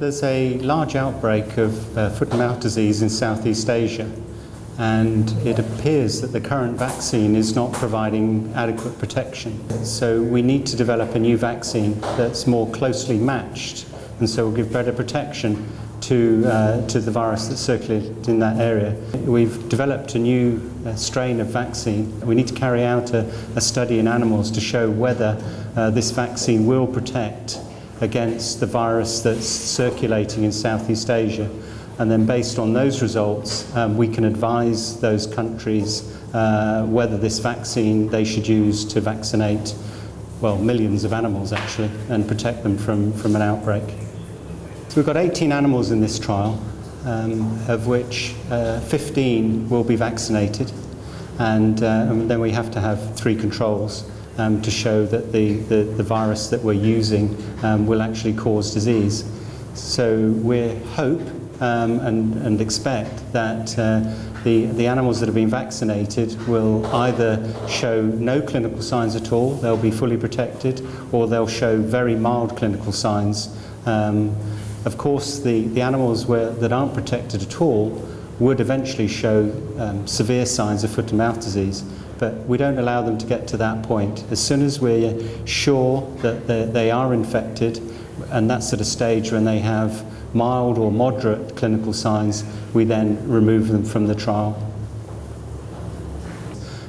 There's a large outbreak of uh, foot and mouth disease in Southeast Asia, and it appears that the current vaccine is not providing adequate protection. So we need to develop a new vaccine that's more closely matched, and so will give better protection to, uh, to the virus that's circulated in that area. We've developed a new uh, strain of vaccine. We need to carry out a, a study in animals to show whether uh, this vaccine will protect against the virus that's circulating in Southeast Asia. And then based on those results, um, we can advise those countries uh, whether this vaccine they should use to vaccinate, well, millions of animals actually, and protect them from, from an outbreak. So we've got 18 animals in this trial, um, of which uh, 15 will be vaccinated, and, uh, and then we have to have three controls um, to show that the, the, the, virus that we're using um, will actually cause disease. So we hope um, and, and, expect that uh, the, the animals that have been vaccinated will either show no clinical signs at all, they'll be fully protected, or they'll show very mild clinical signs. Um, of course, the, the animals that aren't protected at all would eventually show um, severe signs of foot and mouth disease but we don't allow them to get to that point. As soon as we're sure that they are infected, and that's at a stage when they have mild or moderate clinical signs, we then remove them from the trial.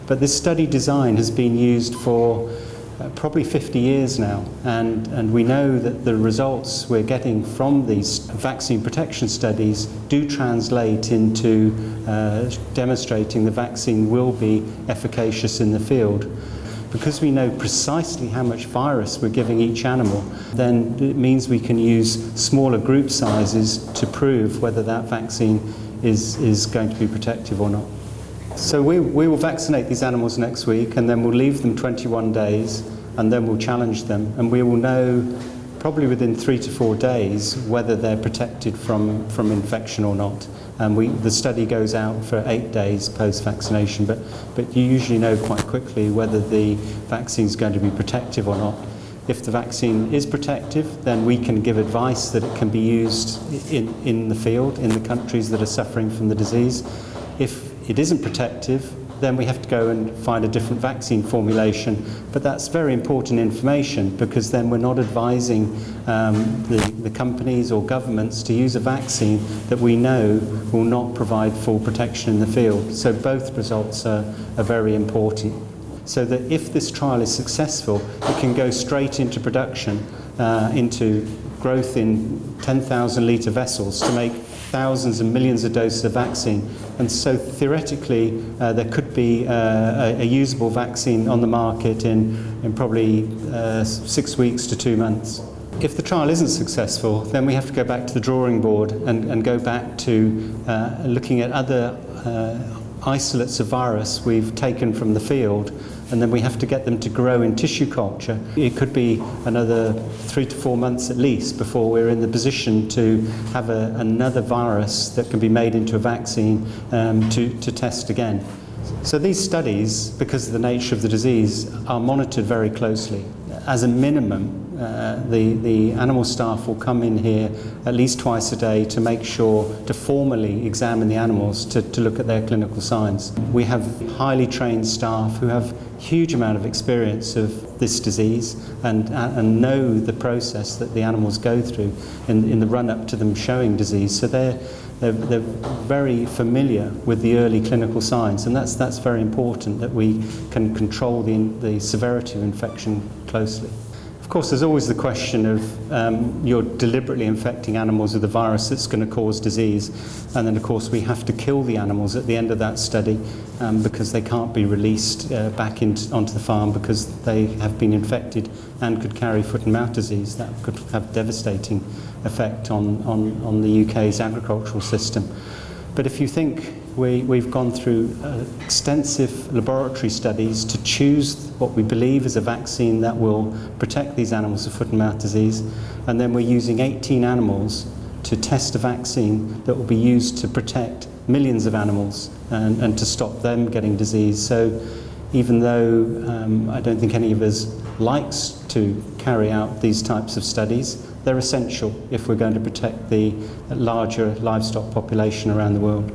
But this study design has been used for uh, probably 50 years now, and, and we know that the results we're getting from these vaccine protection studies do translate into uh, demonstrating the vaccine will be efficacious in the field. Because we know precisely how much virus we're giving each animal, then it means we can use smaller group sizes to prove whether that vaccine is, is going to be protective or not. So we, we will vaccinate these animals next week and then we'll leave them 21 days and then we'll challenge them and we will know probably within three to four days whether they're protected from, from infection or not. And we, the study goes out for eight days post-vaccination, but, but you usually know quite quickly whether the vaccine is going to be protective or not. If the vaccine is protective, then we can give advice that it can be used in, in the field, in the countries that are suffering from the disease. If it isn't protective, then we have to go and find a different vaccine formulation. But that's very important information because then we're not advising um, the, the companies or governments to use a vaccine that we know will not provide full protection in the field. So both results are, are very important. So that if this trial is successful, it can go straight into production, uh, into growth in 10,000 litre vessels to make thousands and millions of doses of vaccine. And so theoretically, uh, there could be uh, a, a usable vaccine on the market in, in probably uh, six weeks to two months. If the trial isn't successful, then we have to go back to the drawing board and, and go back to uh, looking at other uh, isolates of virus we've taken from the field and then we have to get them to grow in tissue culture. It could be another three to four months at least before we're in the position to have a, another virus that can be made into a vaccine um, to, to test again. So these studies, because of the nature of the disease, are monitored very closely. As a minimum, uh, the, the animal staff will come in here at least twice a day to make sure to formally examine the animals to, to look at their clinical signs. We have highly trained staff who have huge amount of experience of this disease and, and know the process that the animals go through in, in the run-up to them showing disease. So they're, they're, they're very familiar with the early clinical signs and that's, that's very important that we can control the, the severity of infection closely. Of course, there's always the question of um, you're deliberately infecting animals with a virus that's going to cause disease. And then, of course, we have to kill the animals at the end of that study um, because they can't be released uh, back into, onto the farm because they have been infected and could carry foot and mouth disease. That could have devastating effect on, on, on the UK's agricultural system. But if you think we, we've gone through uh, extensive laboratory studies to choose what we believe is a vaccine that will protect these animals of foot and mouth disease, and then we're using 18 animals to test a vaccine that will be used to protect millions of animals and, and to stop them getting disease. So even though um, I don't think any of us likes to carry out these types of studies, they're essential if we're going to protect the larger livestock population around the world.